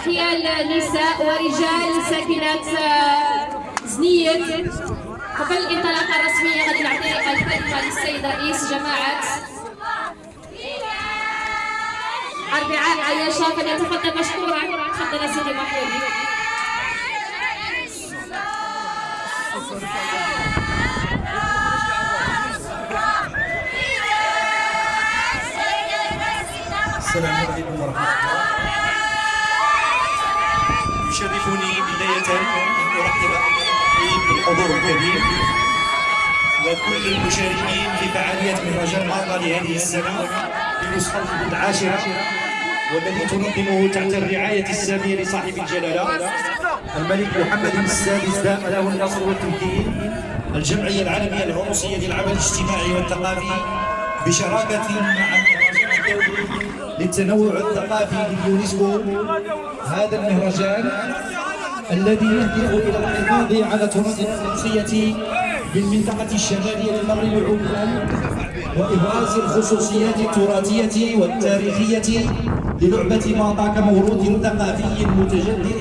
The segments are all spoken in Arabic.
تحية لنساء ورجال ساكنات زنية. قبل الانطلاقة الرسمية غادي نعطي الكلمة للسيد رئيس جماعة أربعاء عياشة فليتفضل مشكورا. تفضل سيدي محمود. الكريم وكل المشاركين في فعالية مهرجان مالطا لهذه السنة بنسخته العاشرة والذي تنظمه تحت الرعاية السامية لصاحب الجلالة الملك محمد السادس دام له النصر والتمكين الجمعية العالمية العروسية للعمل الاجتماعي والثقافي بشراكة مع للتنوع الثقافي لليونسكو. هذا المهرجان الذي يهدف إلى الحفاظ على تراث الفرنسيه بالمنطقة الشمالية للمغرب عموما وإبراز الخصوصيات التراثية والتاريخية للعبة ماطا كموروث ثقافي متجدد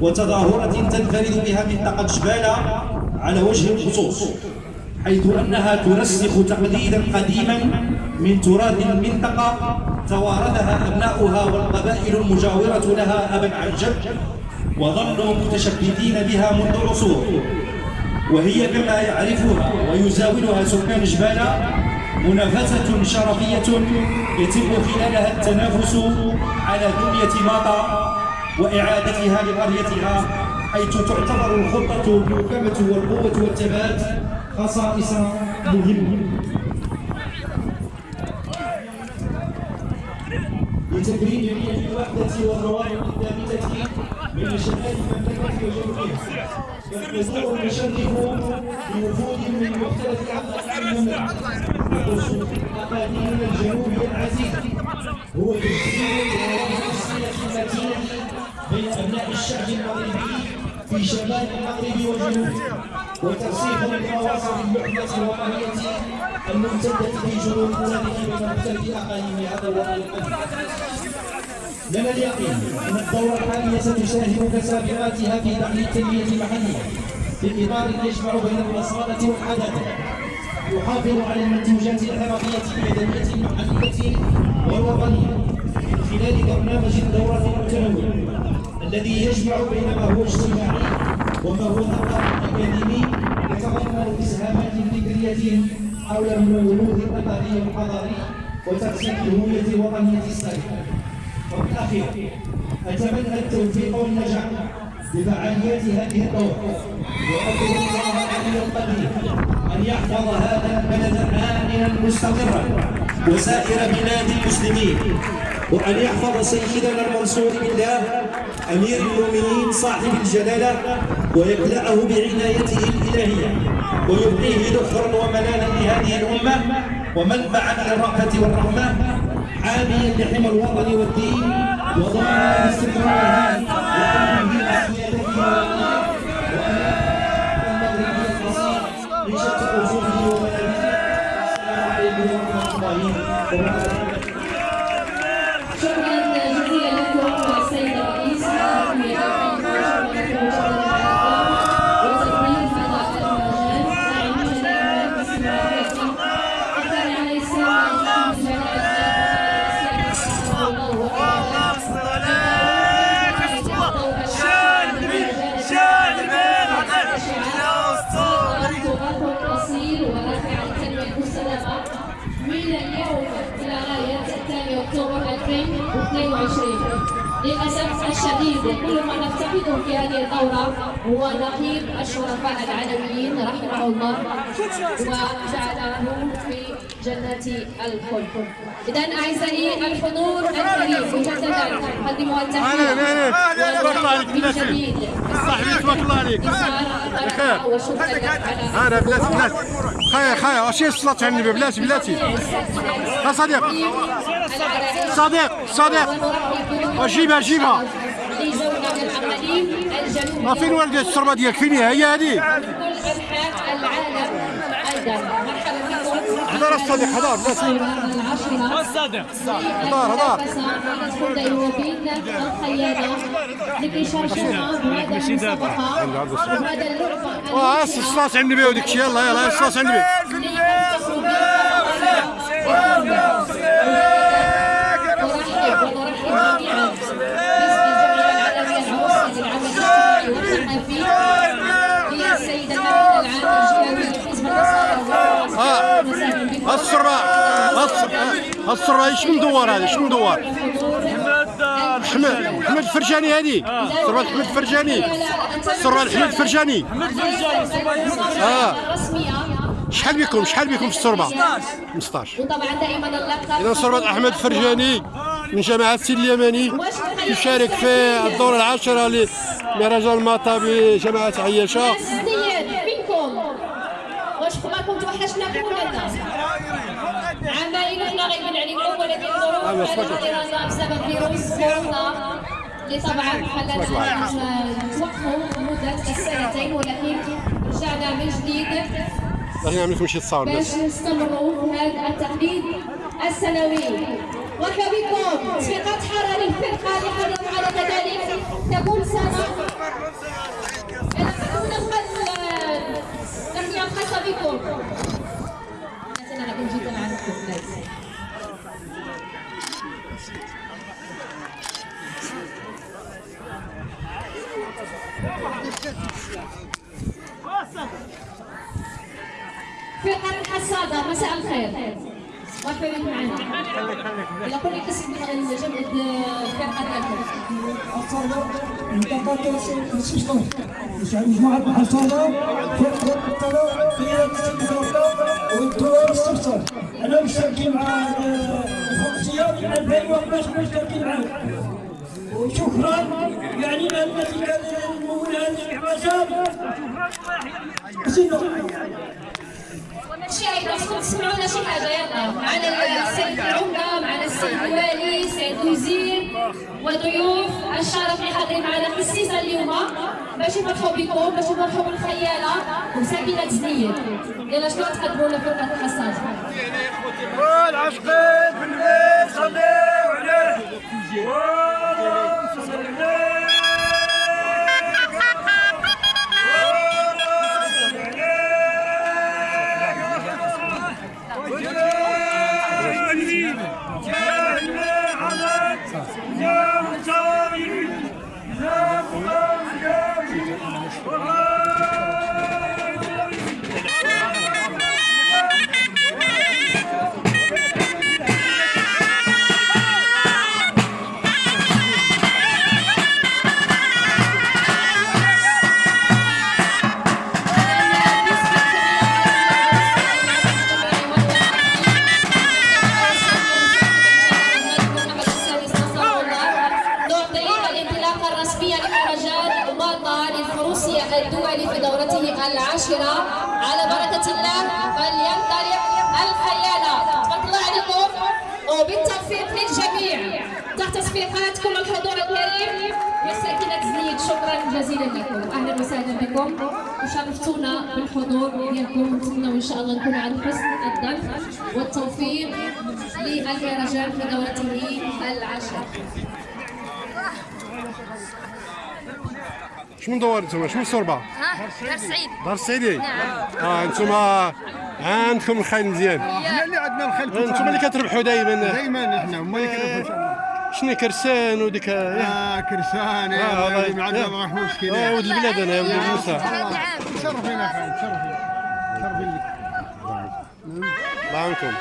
وتظاهرة تنفرد بها منطقة جباله على وجه الخصوص حيث أنها ترسخ تقليدا قديما من تراث المنطقة توارثها أبناؤها والقبائل المجاورة لها أبا عن جد وظلوا متشبثين بها منذ عصور وهي كما يعرفها ويزاولها سكان جبالة منافسة شرفية يتم خلالها التنافس على دنيا ماطا وإعادتها لقريتها حيث تعتبر الخطة المحكمة والقوة والثبات خصائص مهمة لتكريم الوحدة والروابط الثابتة بين شمال المملكة وجنوبها والحضور المشرف بوفود من مختلف أنحاء المملكة وخصوص أقاليم الجنوب العزيز. هو تسجيل الصلة المتينة بين أبناء الشعب المغربي في شمال المغرب وجنوبه وترسيخ للمواصل المحدثة الوطنية الممتدة في جنوب بلاده بين مختلف أقاليم هذا الوطن لنا اليقين إن الدورة الحالية ستساهم كسابقاتها في دعم التنمية المحلية في اطار يجمع بين الاصاله والحداثه يحافظ على المنتوجات الحرفيه اليدويه المحلية والوطنية من خلال برنامج الدورة المتنوع الذي يجمع بين ما هو اجتماعي وما هو ثقافي أكاديمي يتضمن إسهامات فكرية حول النموذج الاثري والحضاري وترسيخ الهويه الوطنيه السابقة. وفي الأخير أتمنى التوفيق والنجاح لفعاليات هذه الدورة وأطلب الله العلي القدير أن يحفظ هذا البلد آمنا مستقرا وسائر بلاد المسلمين وأن يحفظ سيدنا المنصور بالله أمير المؤمنين صاحب الجلالة ويكلأه بعنايته الإلهية ويبقيه ذخرا وملالا لهذه الأمة ومنبعا للرأفة والرحمة. حاميا لحمى الوطن والدين وضامنا لاستقرارها وتنميه للأسف الشديد كل ما نفتقده في هذه الدورة هو نقيب الشرفاء العالميين رحمه الله وجعله في جنة الخلد. إذا أعزائي الحضور الكريم مجددا نقدم التحية من جديد تبارك الله عليك أنا بلاتي. بلاتي خايا خايا واش هي الصلاة على النبي بلاتي بلاتي. صديق. صديق. وجيبها جيبها ما فين والدة الشربة ديالك فين هي بكم هدار الصديق الخيانة لكي يشاركونا بهذا المسابقة وهذا اللعبة واه الصلاة على النبي وديك الشيء يلا يلا الصلاة على النبي ونرحب ونرحب جميعا باسم الجمعية العالمية العوصية للعمل الاجتماعي والثقافي هي السيدة مارينا العامل جهوي حزب النصارى آه وسهلا بكم السرة السرة إيش مدور هذا إيش مدور حمد حمد الفرجاني هذه. سرة حمد الفرجاني سرة حمد الفرجاني آه. شحال بكم شحال بكم في السربة 15 وطبعا دائما اللقب إذا سربة أحمد الفرجاني من جماعة سيد اليمني يشارك في الدورة العاشرة لمهرجان المطا بجماعة عياشة. ظروف الاحترازات بسبب فيروس كورونا اللي طبعا خلانا نتوقفوا مدة السنتين ولكن رجعنا من جديد. باغي نعمل لكم شي تصاور باش نستمروا في هذا التقليد السنوي. مرحبا بكم. تصفيقات حاره للفرقه اللي على كذلك تكون سنه تحيه خاصة بكم أنا كنت جيت معكم فرقة الحصادة مساء الخير بكم معنا إلى كل قسم من جمع الفرقة ديالكم مجموعة الحصانة فرقة مع الخمسية من 2011 مشتركين معاهم وشكرا يعني التي كان المولى هذه الحماسات شي عيطوا تسمعونا شي حاجة يلا معنا السيد العمده معنا السيد الوالي السيد الوزير وضيوف الشرف اللي حاضرين معنا في السيزه اليوم باش يفرحوا بكم باش يفرحوا بالخياله وساكنه زنيد يلا شنو تقدموا لنا فرقه الحصاد والعشقين في الليل صليوا عليه تحت تصفيقاتكم الحضور الكريم. وساكنة زنيد شكرا جزيلا لكم. أهلا وسهلا بكم. وشرفتونا بالحضور ديالكم. ونتمنى إن شاء الله نكون على حسن الظن والتوفيق للمهرجان في دورته العاشرة. شنو مدور أنتم شنو السربة ها دار سعيد. دار السعيدي نعم. آه أنتم عندكم الخيل مزيان. إحنا اللي عندنا الخيل أنتم اللي كتربحوا دائما دائما إحنا هما اللي كنربحوا شنو كرسان وديك؟ آه آه كرسان. آه، يا والله. ولدي عندنا آه. ما راح مسكين. آه، ولد البلاد أنا يا ولد موسى. هذا عام تشرفين يا أخي تشرفين تشرفين لك الله عنكم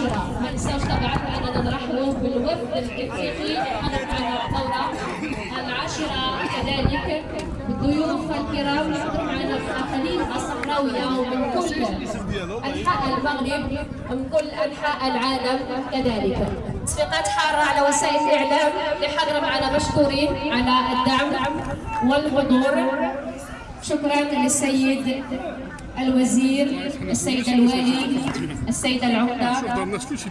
العاشره ما ننساوش طبعا اننا نرحبوا بالوفد الافريقي حاضر معنا الدوره العاشرة كذلك. بالضيوف الكرام. اللي حضروا معنا في الأقاليم الصحراوية ومن كل أنحاء المغرب ومن كل أنحاء العالم كذلك. تصفيقات حارة على وسائل الإعلام. اللي حاضره معنا مشكورين على الدعم والحضور. شكرا للسيد الوزير السيد الوالي السيد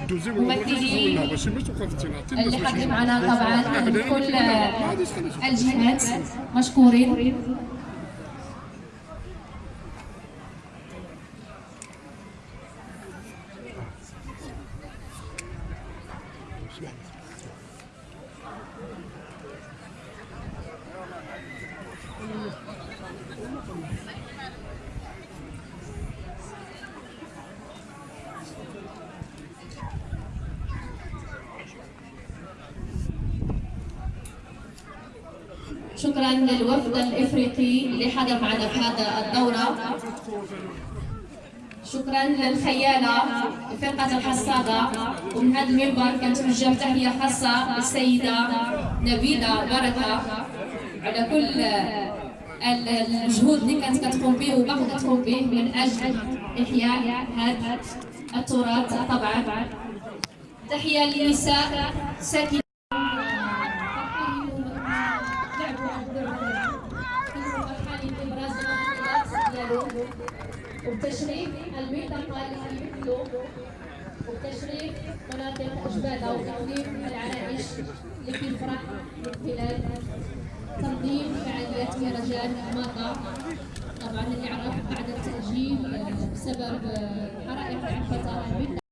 دوزي ممثلي اللي حاضرين معنا طبعا من كل الجهات مشكورين. شكرا للوفد الإفريقي اللي حضر معنا في هذا الدورة. شكرا للخيالة فرقه الحصادة. ومن هذا المنبر كنتوجه تحيه خاصة للسيده نبيلة بركة. على كل ال- المجهود اللي كانت كتقوم به وباقي كتقوم به من أجل إحياء هذا التراث طبعا. تحية للنساء ساكنه وبتشريف المنطقة اللي مثله وبتشريف مناطق أجبادة وتقديم العرائش في الفرح خلال تنظيم فعاليات مهرجان ماطا طبعا اللي بعد التأجيل بسبب حرائق الفترة